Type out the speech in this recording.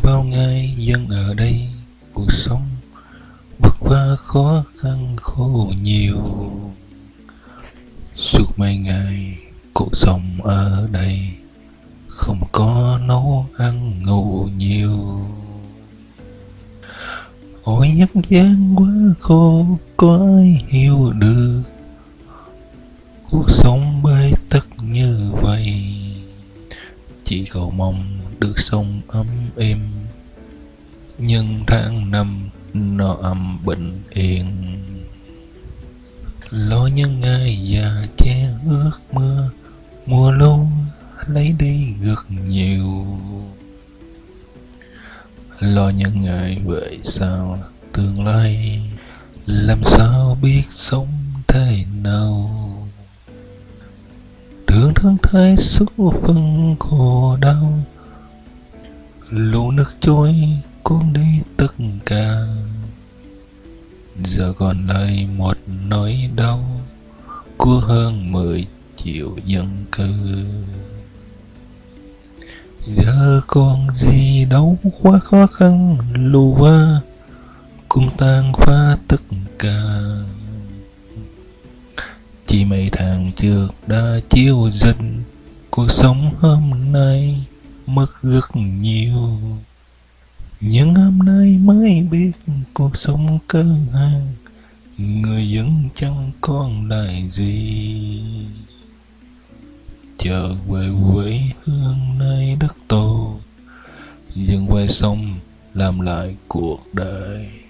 bao ngày dân ở đây, cuộc sống vất vả khó khăn khổ nhiều. Suốt mấy ngày cuộc sống ở đây, không có nấu ăn ngủ nhiều. Ôi nhân gian quá khổ, có ai hiểu được? Cuộc sống bế tắc như vậy, chỉ cầu mong được sông ấm êm. Nhưng tháng năm nó âm bình yên. Lo những ngày già che ước mưa mùa lâu lấy đi rất nhiều. Lo những ngày về sau tương lai, làm sao biết sống thế nào? Thương thương thái số phân khổ đau lũ nước trôi cuốn đi tất cả. Giờ còn lại một nỗi đau của hơn mười triệu dân cư. Giờ còn gì đâu quá khó khăn, lù qua, cũng tan phá tất cả. Chỉ mấy tháng trước đã chiếu dần cuộc sống hôm nay mất rất nhiều. Nhưng hôm nay mới biết cuộc sống cơ hàng, người dân chẳng còn lại gì. Trở về quê hương nơi đất tổ dừng quay sông làm lại cuộc đời.